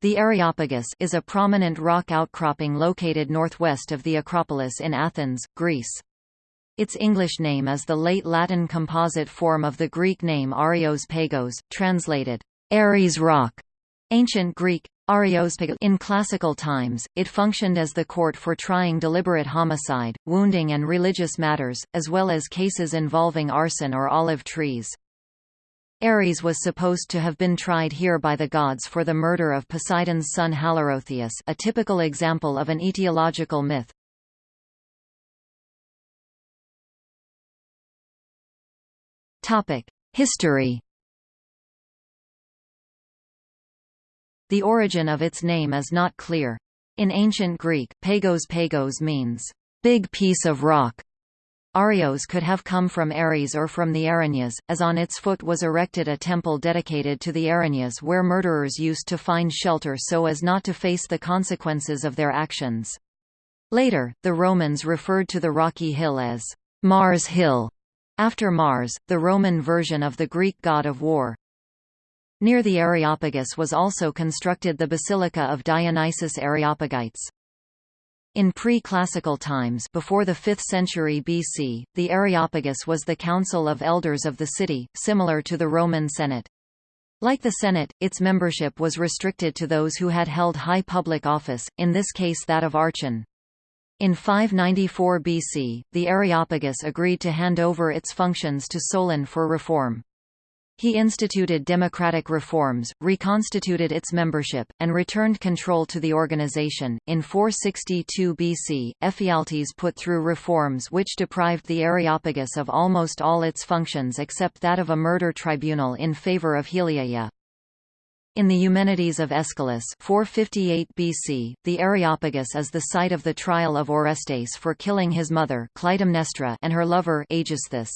The Areopagus is a prominent rock outcropping located northwest of the Acropolis in Athens, Greece. Its English name is the late Latin composite form of the Greek name Areios Pagos, translated, Ares Rock. Ancient Greek, Areios Pagos. In classical times, it functioned as the court for trying deliberate homicide, wounding and religious matters, as well as cases involving arson or olive trees. Ares was supposed to have been tried here by the gods for the murder of Poseidon's son Halirrhothius a typical example of an etiological myth. History The origin of its name is not clear. In ancient Greek, pagos pagos means, big piece of rock, Arios could have come from Ares or from the Erinyes, as on its foot was erected a temple dedicated to the Erinyes where murderers used to find shelter so as not to face the consequences of their actions. Later, the Romans referred to the rocky hill as Mars Hill, after Mars, the Roman version of the Greek god of war. Near the Areopagus was also constructed the Basilica of Dionysius Areopagites. In pre-classical times before the 5th century BC, the Areopagus was the council of elders of the city, similar to the Roman Senate. Like the Senate, its membership was restricted to those who had held high public office, in this case that of archon. In 594 BC, the Areopagus agreed to hand over its functions to Solon for reform. He instituted democratic reforms, reconstituted its membership, and returned control to the organization. In 462 BC, Ephialtes put through reforms which deprived the Areopagus of almost all its functions except that of a murder tribunal in favor of Heliaea. In the Eumenides of Aeschylus 458 BC, the Areopagus is the site of the trial of Orestes for killing his mother Clytemnestra and her lover Aegisthus.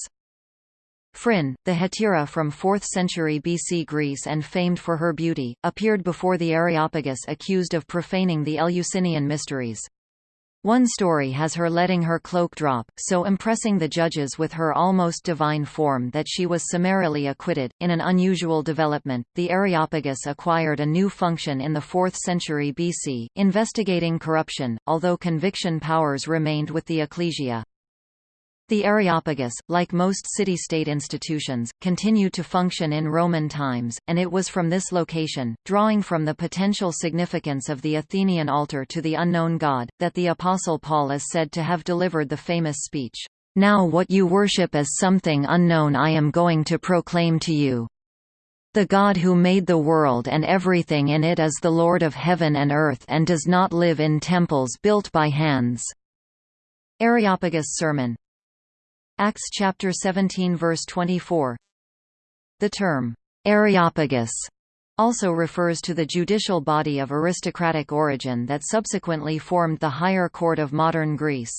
Phryne, the hetaira from 4th century BC Greece and famed for her beauty, appeared before the Areopagus accused of profaning the Eleusinian mysteries. One story has her letting her cloak drop, so impressing the judges with her almost divine form that she was summarily acquitted. In an unusual development, the Areopagus acquired a new function in the 4th century BC, investigating corruption, although conviction powers remained with the ecclesia. The Areopagus, like most city-state institutions, continued to function in Roman times, and it was from this location, drawing from the potential significance of the Athenian altar to the unknown god, that the Apostle Paul is said to have delivered the famous speech, "'Now what you worship as something unknown I am going to proclaim to you. The God who made the world and everything in it is the Lord of heaven and earth and does not live in temples built by hands." Areopagus Sermon Acts chapter 17 verse 24. The term Areopagus also refers to the judicial body of aristocratic origin that subsequently formed the higher court of modern Greece.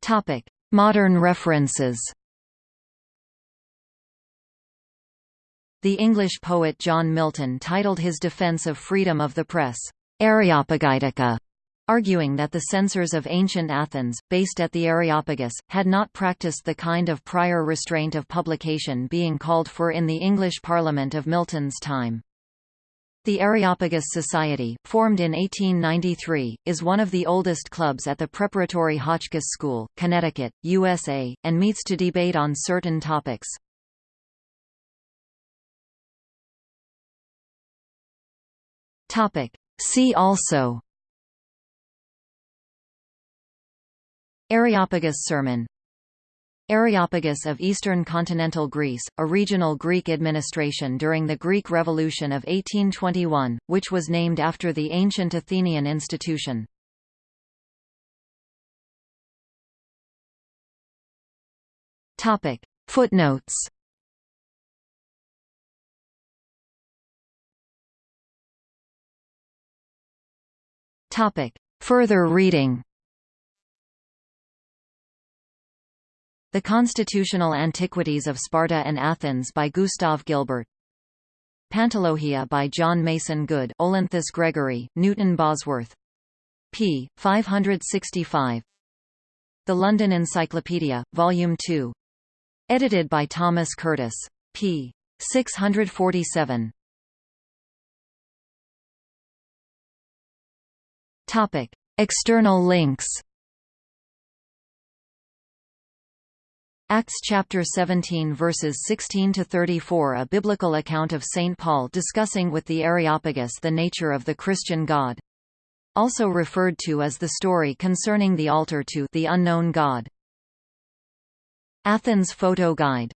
Topic: Modern references. The English poet John Milton titled his defense of freedom of the press, Areopagitica, arguing that the censors of ancient Athens, based at the Areopagus, had not practiced the kind of prior restraint of publication being called for in the English Parliament of Milton's time. The Areopagus Society, formed in 1893, is one of the oldest clubs at the Preparatory Hotchkiss School, Connecticut, USA, and meets to debate on certain topics. See also Areopagus sermon. Areopagus of Eastern Continental Greece, a regional Greek administration during the Greek Revolution of 1821, which was named after the ancient Athenian institution. Footnotes. Further reading The Constitutional Antiquities of Sparta and Athens by Gustav Gilbert Pantologia by John Mason Good Olinthus Gregory, Newton Bosworth. p. 565 The London Encyclopedia, Volume 2. Edited by Thomas Curtis p. 647. Topic: External links. Acts chapter 17 verses 16 to 34 a biblical account of St Paul discussing with the Areopagus the nature of the Christian God. Also referred to as the story concerning the altar to the unknown God. Athens photo guide